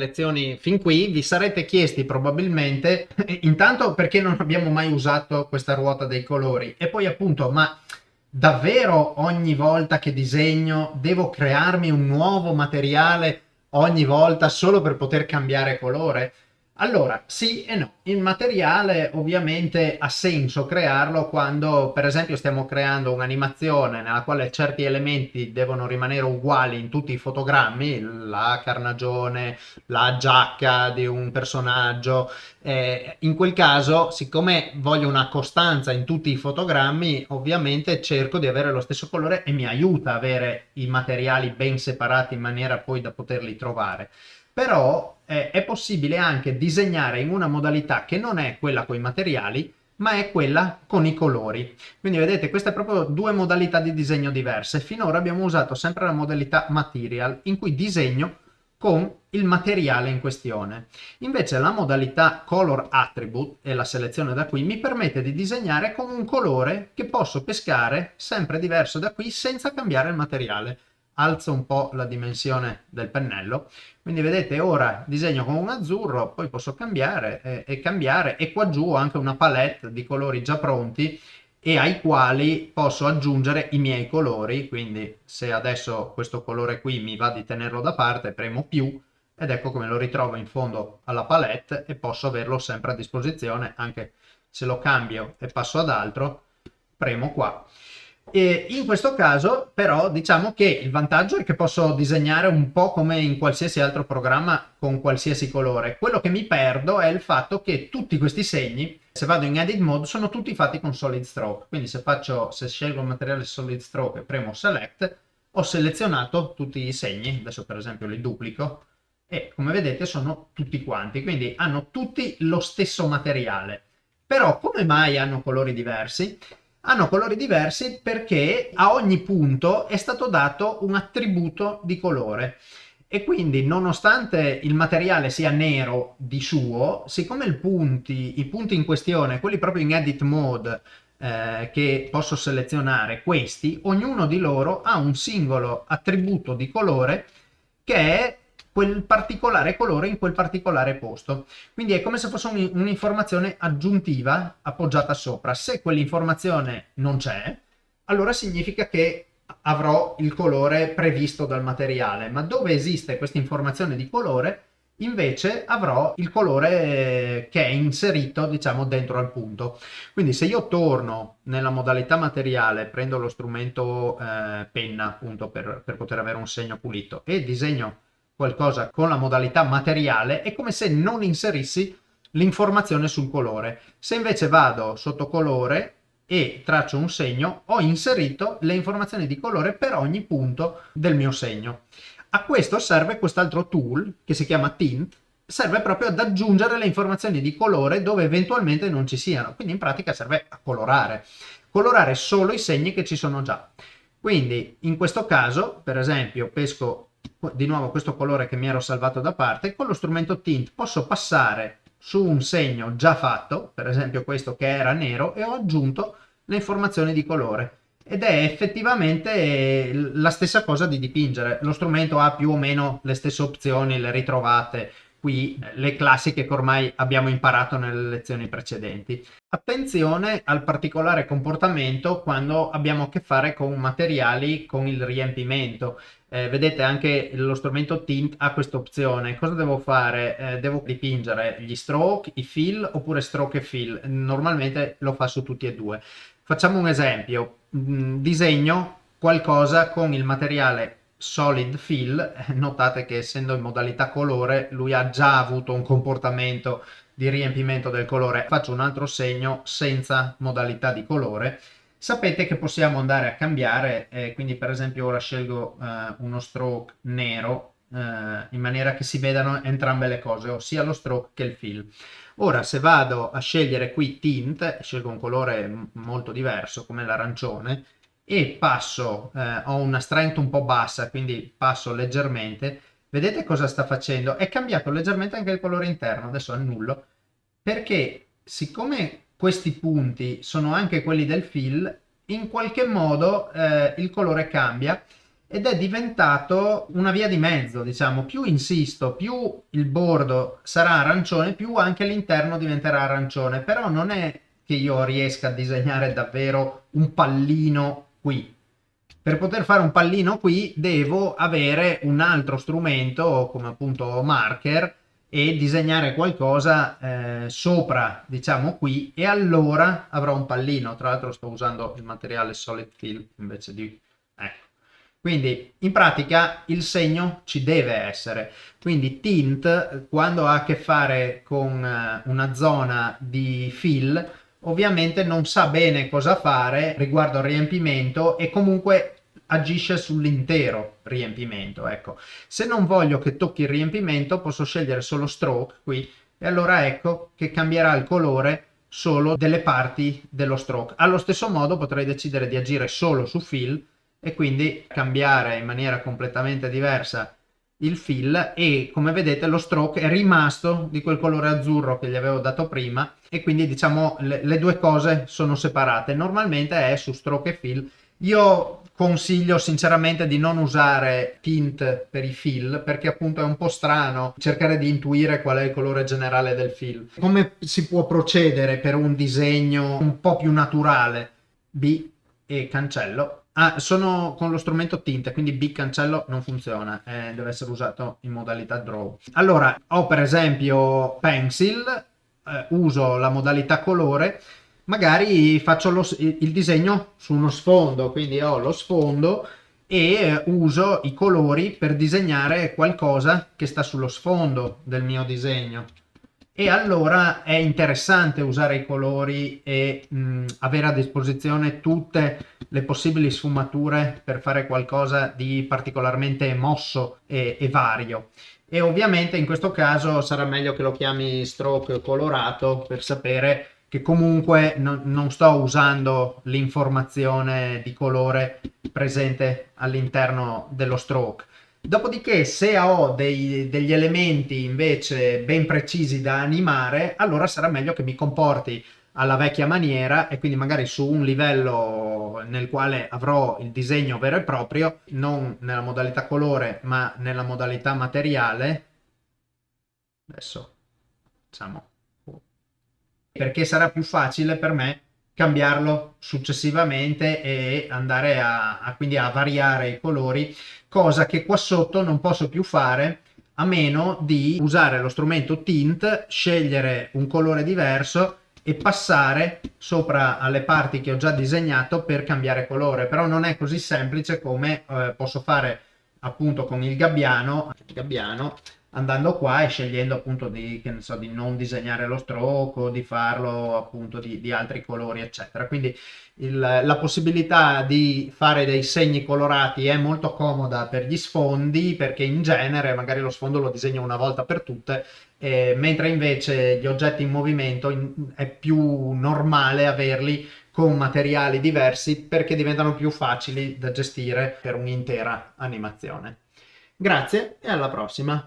lezioni fin qui, vi sarete chiesti probabilmente, intanto perché non abbiamo mai usato questa ruota dei colori e poi appunto, ma davvero ogni volta che disegno devo crearmi un nuovo materiale ogni volta solo per poter cambiare colore? Allora, sì e no. Il materiale ovviamente ha senso crearlo quando, per esempio, stiamo creando un'animazione nella quale certi elementi devono rimanere uguali in tutti i fotogrammi, la carnagione, la giacca di un personaggio. Eh, in quel caso, siccome voglio una costanza in tutti i fotogrammi, ovviamente cerco di avere lo stesso colore e mi aiuta avere i materiali ben separati in maniera poi da poterli trovare però eh, è possibile anche disegnare in una modalità che non è quella con i materiali, ma è quella con i colori. Quindi vedete, queste sono proprio due modalità di disegno diverse. Finora abbiamo usato sempre la modalità material, in cui disegno con il materiale in questione. Invece la modalità color attribute, e la selezione da qui, mi permette di disegnare con un colore che posso pescare sempre diverso da qui senza cambiare il materiale alzo un po' la dimensione del pennello. Quindi vedete ora disegno con un azzurro poi posso cambiare eh, e cambiare e qua giù ho anche una palette di colori già pronti e ai quali posso aggiungere i miei colori. Quindi se adesso questo colore qui mi va di tenerlo da parte premo più ed ecco come lo ritrovo in fondo alla palette e posso averlo sempre a disposizione. Anche se lo cambio e passo ad altro premo qua e in questo caso però diciamo che il vantaggio è che posso disegnare un po' come in qualsiasi altro programma con qualsiasi colore. Quello che mi perdo è il fatto che tutti questi segni, se vado in edit mode, sono tutti fatti con solid stroke. Quindi se, faccio, se scelgo il materiale solid stroke e premo select, ho selezionato tutti i segni, adesso per esempio li duplico, e come vedete sono tutti quanti, quindi hanno tutti lo stesso materiale. Però come mai hanno colori diversi? Hanno colori diversi perché a ogni punto è stato dato un attributo di colore. E quindi nonostante il materiale sia nero di suo, siccome punti, i punti in questione, quelli proprio in edit mode eh, che posso selezionare, questi, ognuno di loro ha un singolo attributo di colore che è quel particolare colore in quel particolare posto. Quindi è come se fosse un'informazione aggiuntiva appoggiata sopra. Se quell'informazione non c'è, allora significa che avrò il colore previsto dal materiale, ma dove esiste questa informazione di colore, invece avrò il colore che è inserito diciamo dentro al punto quindi se io torno nella modalità materiale prendo lo strumento eh, penna appunto per, per poter avere un segno pulito e disegno qualcosa con la modalità materiale è come se non inserissi l'informazione sul colore. Se invece vado sotto colore e traccio un segno, ho inserito le informazioni di colore per ogni punto del mio segno. A questo serve quest'altro tool che si chiama Tint, serve proprio ad aggiungere le informazioni di colore dove eventualmente non ci siano, quindi in pratica serve a colorare, colorare solo i segni che ci sono già. Quindi in questo caso, per esempio, pesco di nuovo questo colore che mi ero salvato da parte, con lo strumento Tint posso passare su un segno già fatto, per esempio questo che era nero, e ho aggiunto le informazioni di colore. Ed è effettivamente la stessa cosa di dipingere. Lo strumento ha più o meno le stesse opzioni, le ritrovate qui le classiche che ormai abbiamo imparato nelle lezioni precedenti. Attenzione al particolare comportamento quando abbiamo a che fare con materiali con il riempimento. Eh, vedete anche lo strumento Tint ha questa opzione. Cosa devo fare? Eh, devo dipingere gli stroke, i fill oppure stroke e fill. Normalmente lo fa su tutti e due. Facciamo un esempio. Mm, disegno qualcosa con il materiale solid fill, eh, notate che essendo in modalità colore lui ha già avuto un comportamento di riempimento del colore. Faccio un altro segno senza modalità di colore. Sapete che possiamo andare a cambiare, eh, quindi per esempio ora scelgo eh, uno stroke nero eh, in maniera che si vedano entrambe le cose, ossia lo stroke che il fill. Ora se vado a scegliere qui tint, scelgo un colore molto diverso come l'arancione, e passo, eh, ho una strength un po' bassa, quindi passo leggermente, vedete cosa sta facendo? È cambiato leggermente anche il colore interno, adesso annullo, perché siccome questi punti sono anche quelli del fill, in qualche modo eh, il colore cambia ed è diventato una via di mezzo, diciamo, più insisto, più il bordo sarà arancione, più anche l'interno diventerà arancione, però non è che io riesca a disegnare davvero un pallino qui. Per poter fare un pallino qui devo avere un altro strumento come appunto marker e disegnare qualcosa eh, sopra diciamo qui. E allora avrò un pallino. Tra l'altro sto usando il materiale solid fill invece di ecco. Quindi in pratica il segno ci deve essere. Quindi tint quando ha a che fare con eh, una zona di fill ovviamente non sa bene cosa fare riguardo al riempimento e comunque agisce sull'intero riempimento. Ecco, se non voglio che tocchi il riempimento posso scegliere solo stroke qui e allora ecco che cambierà il colore solo delle parti dello stroke. Allo stesso modo potrei decidere di agire solo su fill e quindi cambiare in maniera completamente diversa il fill e come vedete lo stroke è rimasto di quel colore azzurro che gli avevo dato prima e quindi diciamo le, le due cose sono separate normalmente è su stroke e fill io consiglio sinceramente di non usare tint per i fill perché appunto è un po' strano cercare di intuire qual è il colore generale del fill. Come si può procedere per un disegno un po' più naturale? B e cancello. Ah, sono con lo strumento tint, quindi B cancello non funziona, eh, deve essere usato in modalità draw. Allora, ho per esempio pencil, eh, uso la modalità colore magari faccio lo, il disegno su uno sfondo, quindi ho lo sfondo e eh, uso i colori per disegnare qualcosa che sta sullo sfondo del mio disegno. E allora è interessante usare i colori e mh, avere a disposizione tutte le possibili sfumature per fare qualcosa di particolarmente mosso e, e vario. E ovviamente in questo caso sarà meglio che lo chiami stroke colorato per sapere che comunque non, non sto usando l'informazione di colore presente all'interno dello stroke. Dopodiché se ho dei, degli elementi invece ben precisi da animare, allora sarà meglio che mi comporti alla vecchia maniera e quindi magari su un livello nel quale avrò il disegno vero e proprio, non nella modalità colore ma nella modalità materiale. Adesso diciamo perché sarà più facile per me cambiarlo successivamente e andare a, a, quindi a variare i colori, cosa che qua sotto non posso più fare a meno di usare lo strumento tint, scegliere un colore diverso e passare sopra alle parti che ho già disegnato per cambiare colore, però non è così semplice come eh, posso fare appunto con il gabbiano, gabbiano andando qua e scegliendo appunto di, so, di non disegnare lo stroke di farlo appunto di, di altri colori eccetera quindi il, la possibilità di fare dei segni colorati è molto comoda per gli sfondi perché in genere magari lo sfondo lo disegno una volta per tutte eh, mentre invece gli oggetti in movimento in, è più normale averli con materiali diversi perché diventano più facili da gestire per un'intera animazione. Grazie e alla prossima!